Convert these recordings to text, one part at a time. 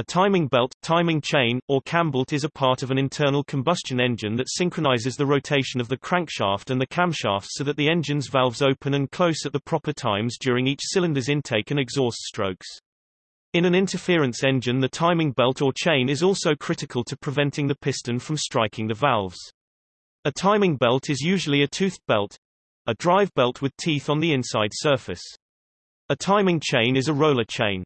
A timing belt, timing chain, or cambelt is a part of an internal combustion engine that synchronizes the rotation of the crankshaft and the camshaft so that the engine's valves open and close at the proper times during each cylinder's intake and exhaust strokes. In an interference engine the timing belt or chain is also critical to preventing the piston from striking the valves. A timing belt is usually a toothed belt, a drive belt with teeth on the inside surface. A timing chain is a roller chain.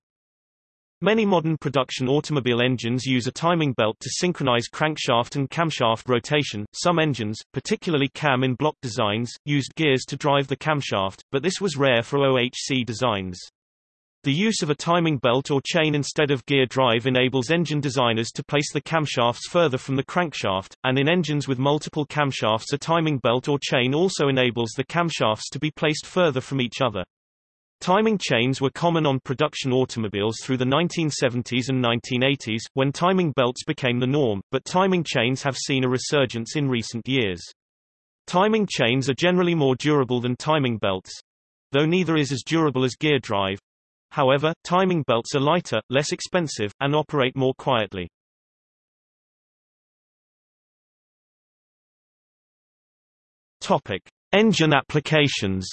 Many modern production automobile engines use a timing belt to synchronize crankshaft and camshaft rotation. Some engines, particularly cam in block designs, used gears to drive the camshaft, but this was rare for OHC designs. The use of a timing belt or chain instead of gear drive enables engine designers to place the camshafts further from the crankshaft, and in engines with multiple camshafts a timing belt or chain also enables the camshafts to be placed further from each other. Timing chains were common on production automobiles through the 1970s and 1980s, when timing belts became the norm, but timing chains have seen a resurgence in recent years. Timing chains are generally more durable than timing belts, though neither is as durable as gear drive. However, timing belts are lighter, less expensive, and operate more quietly. Topic: Engine applications.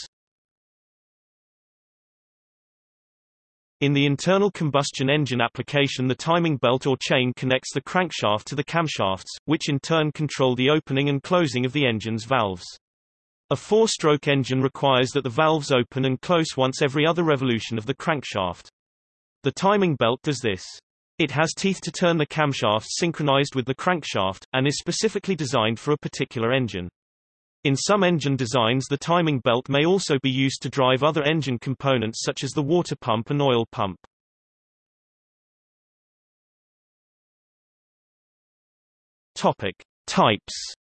In the internal combustion engine application the timing belt or chain connects the crankshaft to the camshafts, which in turn control the opening and closing of the engine's valves. A four-stroke engine requires that the valves open and close once every other revolution of the crankshaft. The timing belt does this. It has teeth to turn the camshafts synchronized with the crankshaft, and is specifically designed for a particular engine. In some engine designs the timing belt may also be used to drive other engine components such as the water pump and oil pump. Topic. Types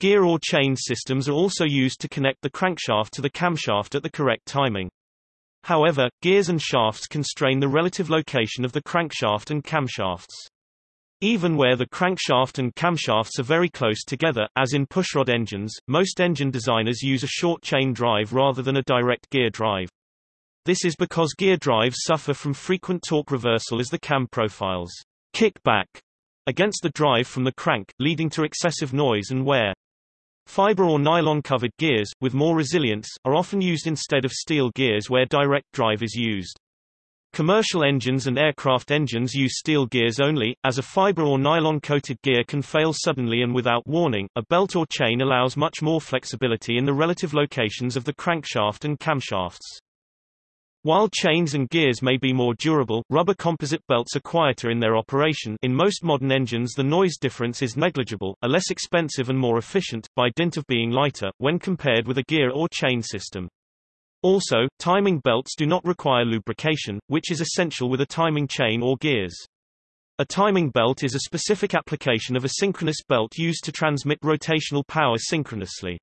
Gear or chain systems are also used to connect the crankshaft to the camshaft at the correct timing. However, gears and shafts constrain the relative location of the crankshaft and camshafts. Even where the crankshaft and camshafts are very close together, as in pushrod engines, most engine designers use a short chain drive rather than a direct gear drive. This is because gear drives suffer from frequent torque reversal as the cam profiles kick back against the drive from the crank, leading to excessive noise and wear. Fiber or nylon-covered gears, with more resilience, are often used instead of steel gears where direct drive is used. Commercial engines and aircraft engines use steel gears only, as a fiber or nylon-coated gear can fail suddenly and without warning. A belt or chain allows much more flexibility in the relative locations of the crankshaft and camshafts. While chains and gears may be more durable, rubber composite belts are quieter in their operation in most modern engines the noise difference is negligible, are less expensive and more efficient, by dint of being lighter, when compared with a gear or chain system. Also, timing belts do not require lubrication, which is essential with a timing chain or gears. A timing belt is a specific application of a synchronous belt used to transmit rotational power synchronously.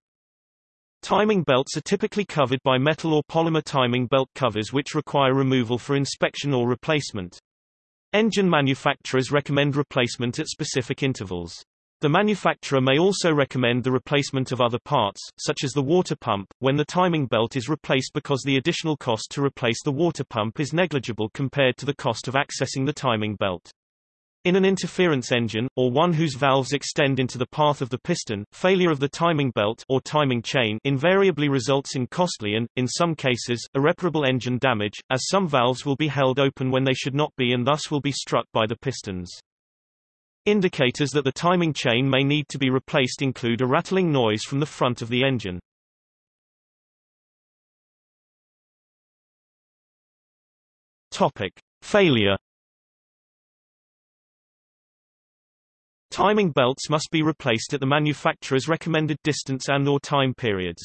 Timing belts are typically covered by metal or polymer timing belt covers which require removal for inspection or replacement. Engine manufacturers recommend replacement at specific intervals. The manufacturer may also recommend the replacement of other parts, such as the water pump, when the timing belt is replaced because the additional cost to replace the water pump is negligible compared to the cost of accessing the timing belt. In an interference engine, or one whose valves extend into the path of the piston, failure of the timing belt or timing chain invariably results in costly and, in some cases, irreparable engine damage, as some valves will be held open when they should not be and thus will be struck by the pistons. Indicators that the timing chain may need to be replaced include a rattling noise from the front of the engine. Topic: Failure. Timing belts must be replaced at the manufacturer's recommended distance and or time periods.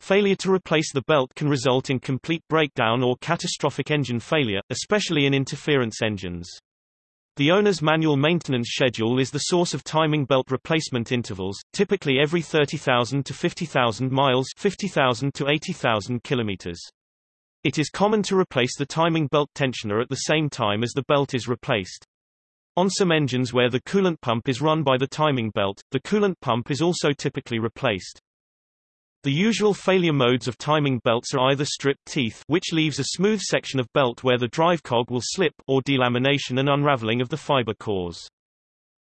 Failure to replace the belt can result in complete breakdown or catastrophic engine failure, especially in interference engines. The owner's manual maintenance schedule is the source of timing belt replacement intervals, typically every 30,000 to 50,000 miles 50,000 to 80,000 kilometers. It is common to replace the timing belt tensioner at the same time as the belt is replaced. On some engines where the coolant pump is run by the timing belt, the coolant pump is also typically replaced. The usual failure modes of timing belts are either stripped teeth which leaves a smooth section of belt where the drive cog will slip or delamination and unraveling of the fiber cores.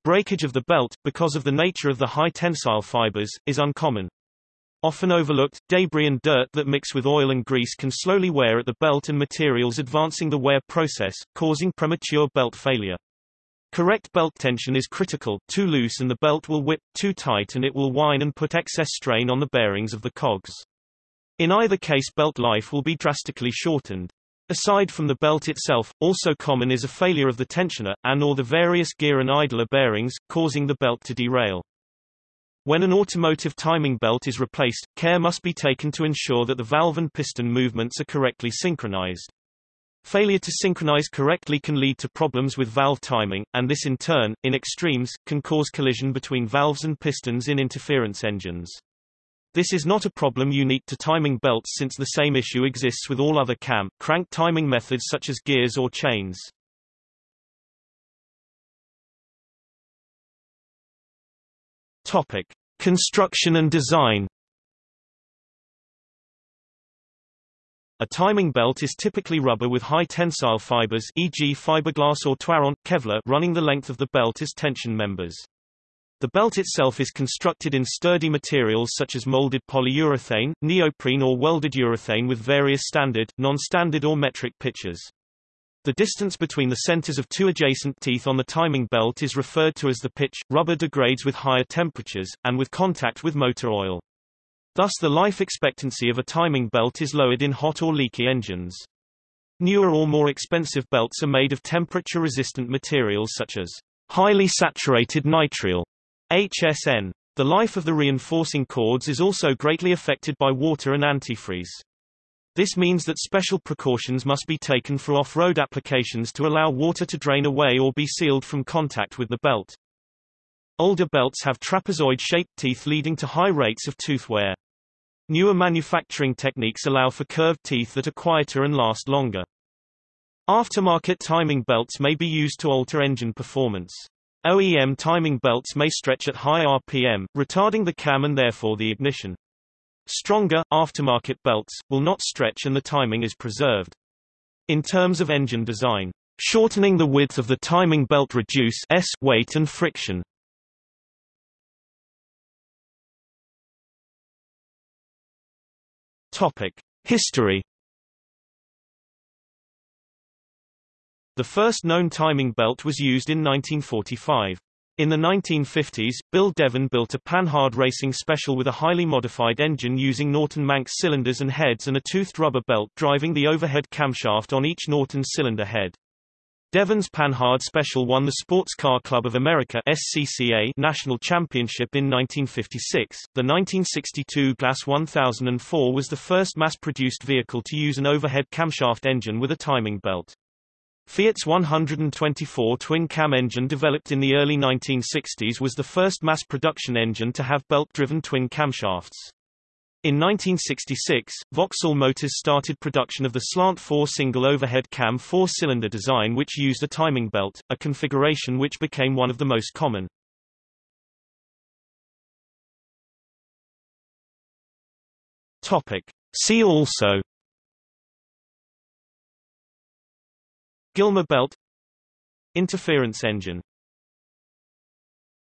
Breakage of the belt, because of the nature of the high tensile fibers, is uncommon. Often overlooked, debris and dirt that mix with oil and grease can slowly wear at the belt and materials advancing the wear process, causing premature belt failure. Correct belt tension is critical, too loose and the belt will whip, too tight and it will whine and put excess strain on the bearings of the cogs. In either case belt life will be drastically shortened. Aside from the belt itself, also common is a failure of the tensioner, and or the various gear and idler bearings, causing the belt to derail. When an automotive timing belt is replaced, care must be taken to ensure that the valve and piston movements are correctly synchronized. Failure to synchronize correctly can lead to problems with valve timing, and this in turn, in extremes, can cause collision between valves and pistons in interference engines. This is not a problem unique to timing belts since the same issue exists with all other cam, crank timing methods such as gears or chains. Topic. Construction and design A timing belt is typically rubber with high tensile fibers e.g. fiberglass or Twaron, Kevlar running the length of the belt as tension members. The belt itself is constructed in sturdy materials such as molded polyurethane, neoprene or welded urethane with various standard, non-standard or metric pitches. The distance between the centers of two adjacent teeth on the timing belt is referred to as the pitch. Rubber degrades with higher temperatures, and with contact with motor oil. Thus the life expectancy of a timing belt is lowered in hot or leaky engines. Newer or more expensive belts are made of temperature-resistant materials such as highly saturated nitrile HSN. The life of the reinforcing cords is also greatly affected by water and antifreeze. This means that special precautions must be taken for off-road applications to allow water to drain away or be sealed from contact with the belt. Older belts have trapezoid-shaped teeth leading to high rates of tooth wear. Newer manufacturing techniques allow for curved teeth that are quieter and last longer. Aftermarket timing belts may be used to alter engine performance. OEM timing belts may stretch at high RPM, retarding the cam and therefore the ignition. Stronger, aftermarket belts, will not stretch and the timing is preserved. In terms of engine design, shortening the width of the timing belt reduce s weight and friction. History. The first known timing belt was used in 1945. In the 1950s, Bill Devin built a Panhard racing special with a highly modified engine using Norton Manx cylinders and heads and a toothed rubber belt driving the overhead camshaft on each Norton cylinder head. Devin's Panhard Special won the Sports Car Club of America SCCA National Championship in 1956. The 1962 Glas 1004 was the first mass-produced vehicle to use an overhead camshaft engine with a timing belt. Fiat's 124 twin-cam engine developed in the early 1960s was the first mass-production engine to have belt-driven twin camshafts. In 1966, Vauxhall Motors started production of the slant 4 single overhead cam four-cylinder design which used a timing belt, a configuration which became one of the most common. Topic. See also Gilmer belt Interference engine